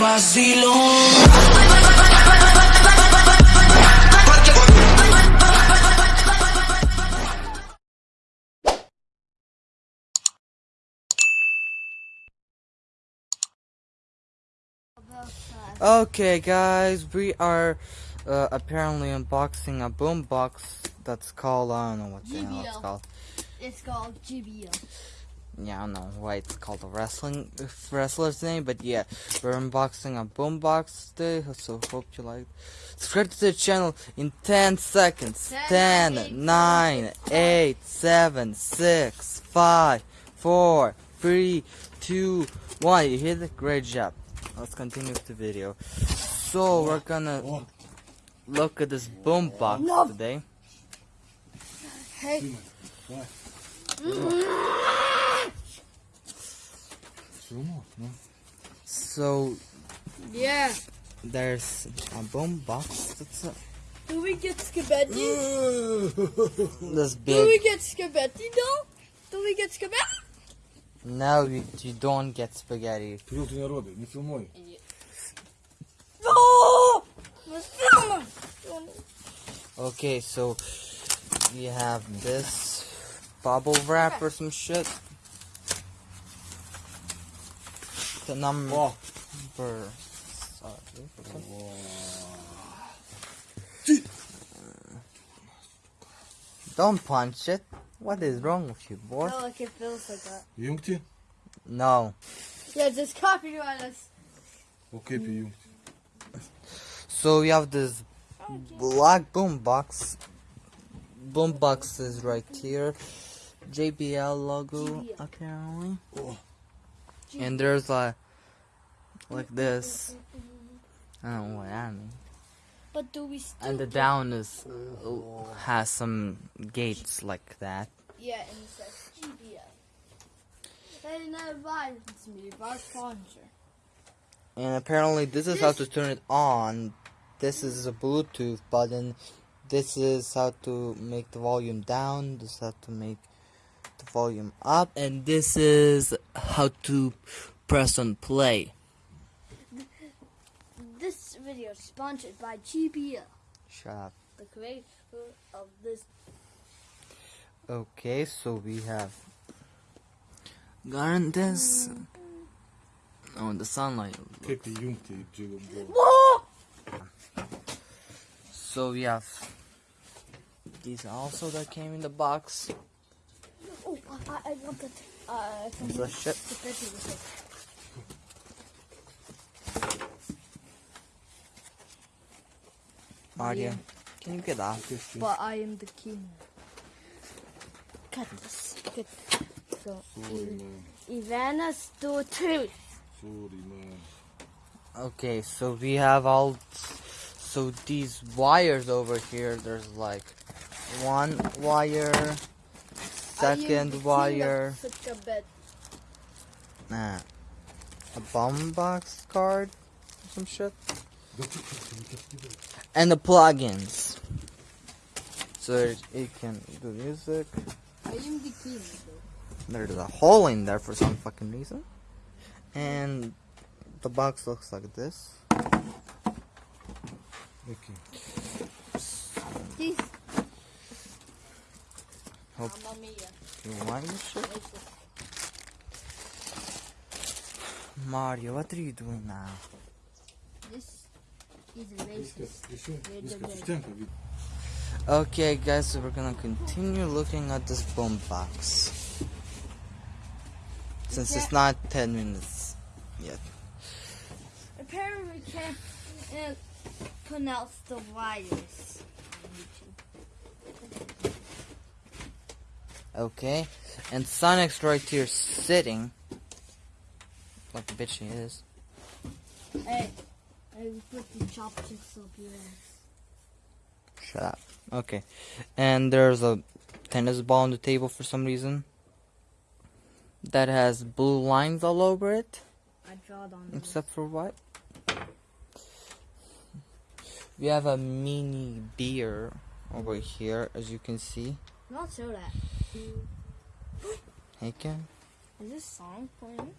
vacilón. Okay, guys, we are uh, apparently unboxing a boombox that's called I don't know what the hell it's called. It's called JBL. Yeah, I don't know why it's called a wrestling wrestler's name, but yeah, we're unboxing a boombox today. So hope you like. Subscribe to the channel in 10 seconds. 10, 10, 9, 8, 7, 6, 5, 4, 3, 2, 1. You hit it? Great job. Let's continue with the video. So we're gonna look at this boombox No. today. Hey, mm-hmm So yeah. there's a boombox that's a, Do we get spaghetti? this Do we big. get spaghetti though? Do we get spaghetti? No, you, you don't get spaghetti. Люди народи, не фільмуй. No! Okay, so we have this bubble wrap or some shit. the number. Wow. Sorry. Don't punch it. What is wrong with you, boy? No, like it feels like that. Jungti? No. Yeah, just copy on us. Okay, be you. So we have this black boom box. Boom box is right here. JBL logo, apparently. Oh. And there's like like this. I don't know what that means. But do we still And the get- down is uh, oh. has some gates like that. Yeah, and it says JBL. They never advised me of our sponsor. And apparently this is how to turn it on. This is a Bluetooth button. This is how to make the volume down. This is how to make the volume up and this is how to press on play. This video is sponsored by JBL. Shut up. The creator of this. Okay, so we have Garden dance. Oh, the sunlight. So we have these also that came in the box. I, I want that. Uh, from The shit. spaghetti with it. Mario, can you get off? But I am the king. Cut this. Cut. So, Sorry, man. Ivana's the truth. Sorry, man. Okay, so we have all. So these wires over here, there's like one wire, I am the second wire. Nah. A bomb box card? Some shit? And the plugins. So it can do music. There's a hole in there for some fucking reason. And the box looks like this. Okay. This Hop. Yumuşak. Mario, what are you doing now? This is racist. Okay guys, so we're gonna continue looking at this bomb box. Since it's not 10 minutes yet. Apparently we can't uh, pronounce the wires. Okay, and Sonic's right here sitting. Like the bitch he is. Hey, I put the chopsticks up your ass. Shut up. Okay, and there's a tennis ball on the table for some reason. That has blue lines all over it. I drawed on it. except for what? We have a mini beer over here, as you can see. Not so that. Hey, Ken. Is this song playing?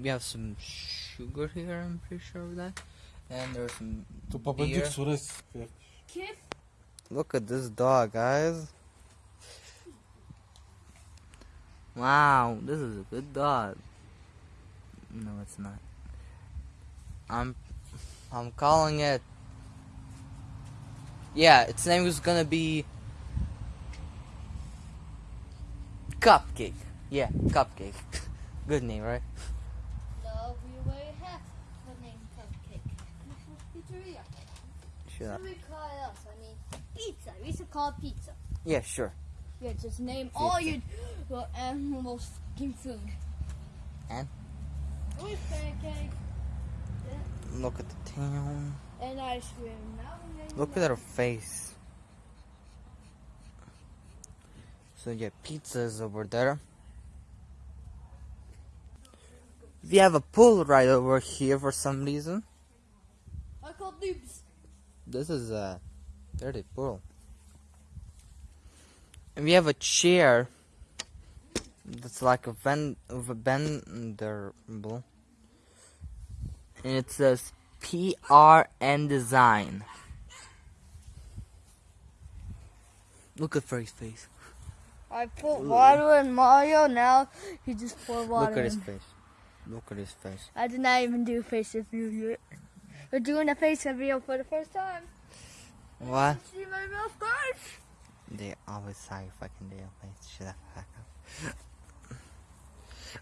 we have some sugar here. I'm pretty sure of that. And there's some. To Beer. papădic suresc. Kip, Look at this dog, guys. Wow, this is a good dog. No, it's not. I'm, I'm calling it. Yeah, its name is gonna be Cupcake. Yeah, Cupcake. Good name, right? no, we already have the name Cupcake. Pizzeria. What we call it else? I mean, pizza. We used to call it pizza. Yeah, sure. Yeah, just name all your well, animals fucking food. And? With pancake Look at the town. and ice cream. We Look at her face. So yeah, pizza is over there. We have a pool right over here for some reason. I call noobs. This is a dirty pool. And we have a chair that's like a vent of a bendable. And it says PRN design. Look at Freddy's face. I put water in Mario. Now he just poured water. Look at his in. face. Look at his face. I did not even do face review yet. We're doing a face review for the first time. What? See my mouth first. They always say fucking deal face. Shut the fuck up.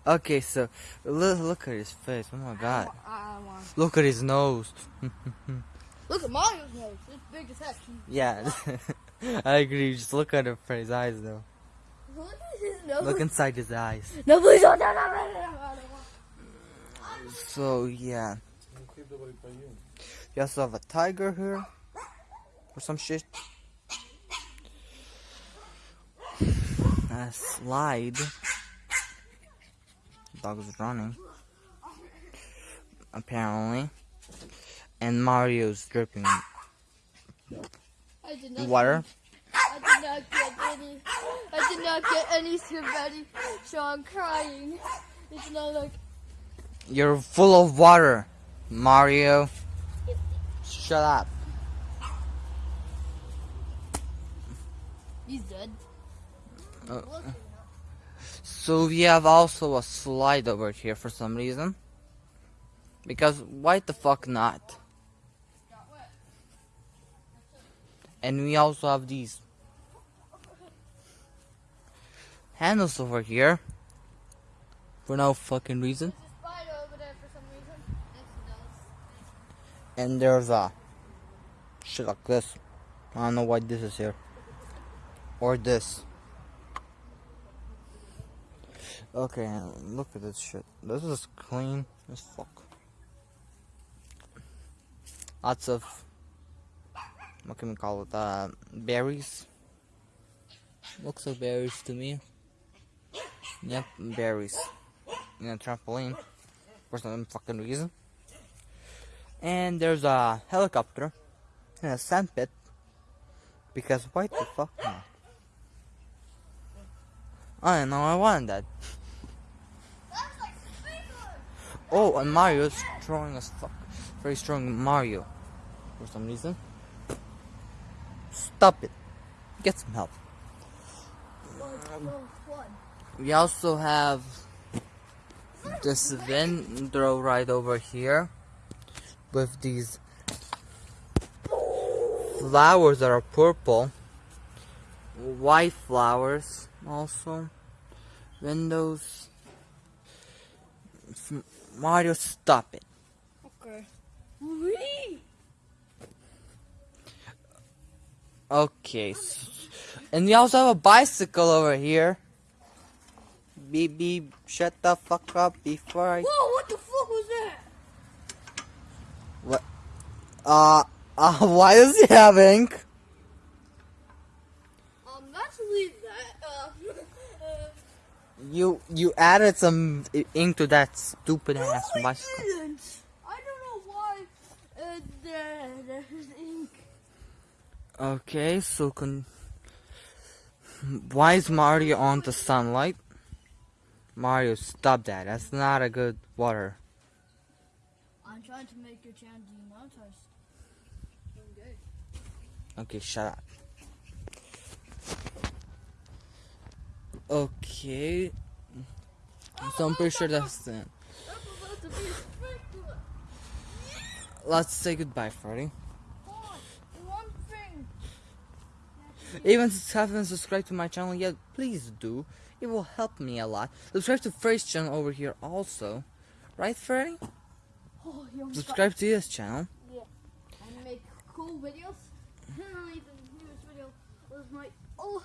Okay, so look, look at his face. Oh my god. I want. Look at his nose. Look at Mario's nose. It's big as heck. Yeah, I agree. Just look at him for his eyes, though. Look at his nose. Look inside his eyes. No, please don't. No, no, no, no. So yeah, you also have a tiger here, or some shit. A slide. Dog is running. Apparently, and Mario's dripping I did not. water. I did not get any. I did not get any spaghetti, so I'm crying. It's not like You're full of water, Mario. Shut up. he's dead. Uh, So we have also a slide over here for some reason. Because why the fuck not? And we also have these handles over here. For no fucking reason. there's a spider over there reason. Next to those. And there's a shit like this. I don't know why this is here. Or this. Okay, look at this shit. This is clean as fuck. Lots of what can we call it? Uh, berries. Looks like berries to me. Yep, berries. In a trampoline for some fucking reason. And there's a helicopter in a sandpit. Because why the fuck not? I don't know, I wanted that. Oh, and Mario's strong as fuck. Very strong Mario. For some reason. Stop it. Get some help. One. We also have this window right over here with these flowers that are purple, white flowers also, windows. Mario, stop it. Okay. Okay, and we also have a bicycle over here. Beep, shut the fuck up before I. Whoa! What the fuck was that? What? Uh, uh, why does he have ink? Um, let's leave that. Uh, uh, You you added some i- ink to that stupid ass no, I bicycle. didn't. I don't know why. Uh, there, there's ink. Okay, so can... Why is Mario on the sunlight? Mario, stop that. That's not a good water. I'm trying to make your channel demonetized. Okay. Okay, shut up. Okay. Oh, so I'm pretty sure that's it. I'm about to be sprinkler. Let's say goodbye, Freddy. Hold on. One thing. Even if you haven't subscribed to my channel yet, please do. It will help me a lot. Subscribe to Freddy's channel over here also. Right, Freddy? Oh, you almost got- Subscribe to his channel. and make cool videos. Apparently, the newest video was my oh,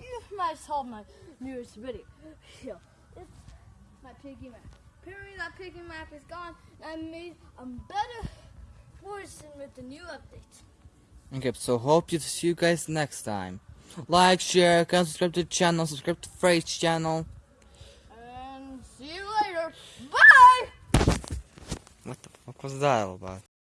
you might saw my newest video. Yeah, it's my piggy map. Apparently, that piggy map is gone. And I made a better version with the new update. Okay, so hope to see you guys next time. Like, share, comment, subscribe to the channel, subscribe to Freddy's channel. And see you later. Bye. What the fuck was that all about?